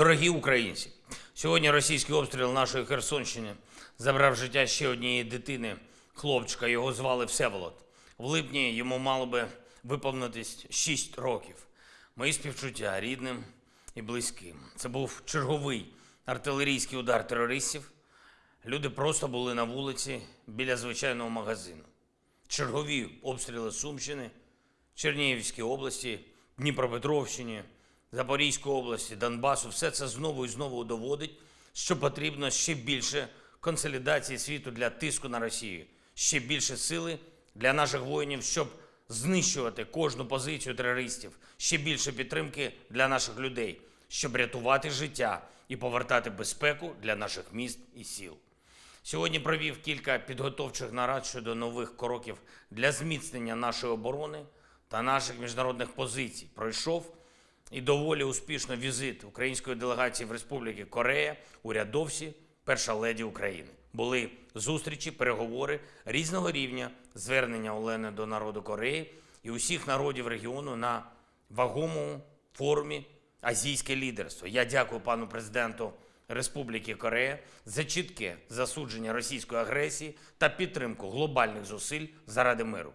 Дорогі українці, сьогодні російський обстріл нашої Херсонщини забрав життя ще однієї дитини, хлопчика. Його звали Всеволод. В липні йому мало би виповнитись 6 років. Мої співчуття рідним і близьким. Це був черговий артилерійський удар терористів. Люди просто були на вулиці біля звичайного магазину. Чергові обстріли Сумщини, Чернігівській області, Дніпропетровщині, Запорізької області, Донбасу, все це знову і знову доводить, що потрібно ще більше консолідації світу для тиску на Росію, ще більше сили для наших воїнів, щоб знищувати кожну позицію терористів, ще більше підтримки для наших людей, щоб рятувати життя і повертати безпеку для наших міст і сіл. Сьогодні провів кілька підготовчих нарад щодо нових кроків для зміцнення нашої оборони та наших міжнародних позицій. Пройшов і доволі успішно візит української делегації в Республіки Корея, урядовці, перша леді України. Були зустрічі, переговори різного рівня, звернення Олени до народу Кореї і усіх народів регіону на вагомому форумі Азійське лідерство. Я дякую пану президенту Республіки Корея за чітке засудження російської агресії та підтримку глобальних зусиль заради миру.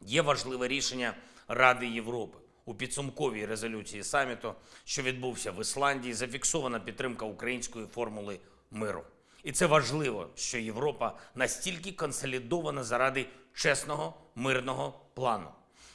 Є важливе рішення Ради Європи. У підсумковій резолюції саміту, що відбувся в Ісландії, зафіксована підтримка української формули миру. І це важливо, що Європа настільки консолідована заради чесного мирного плану.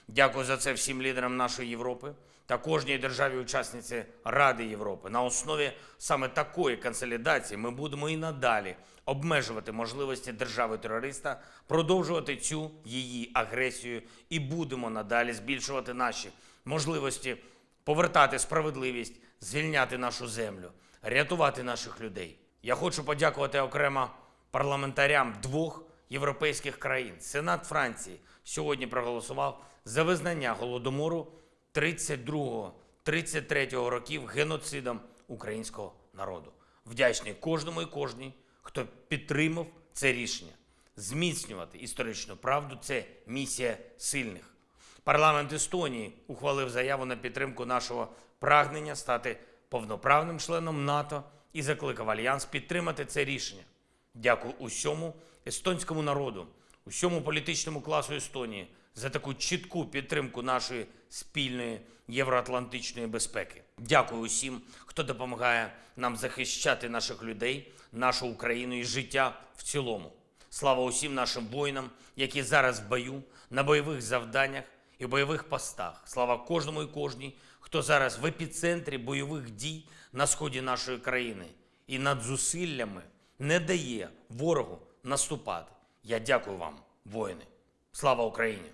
Дякую за це всім лідерам нашої Європи та кожній державі-учасниці Ради Європи. На основі саме такої консолідації ми будемо і надалі обмежувати можливості держави-терориста, продовжувати цю її агресію і будемо надалі збільшувати наші можливості повертати справедливість, звільняти нашу землю, рятувати наших людей. Я хочу подякувати окремо парламентарям двох європейських країн. Сенат Франції сьогодні проголосував за визнання голодомору 32-33 років геноцидом українського народу. Вдячний кожному і кожній, хто підтримав це рішення. Зміцнювати історичну правду це місія сильних. Парламент Естонії ухвалив заяву на підтримку нашого прагнення стати повноправним членом НАТО і закликав Альянс підтримати це рішення. Дякую усьому естонському народу, усьому політичному класу Естонії за таку чітку підтримку нашої спільної євроатлантичної безпеки. Дякую усім, хто допомагає нам захищати наших людей, нашу Україну і життя в цілому. Слава усім нашим воїнам, які зараз в бою, на бойових завданнях і бойових постах. Слава кожному і кожній, хто зараз в епіцентрі бойових дій на сході нашої країни і над зусиллями не дає ворогу наступати. Я дякую вам, воїни. Слава Україні!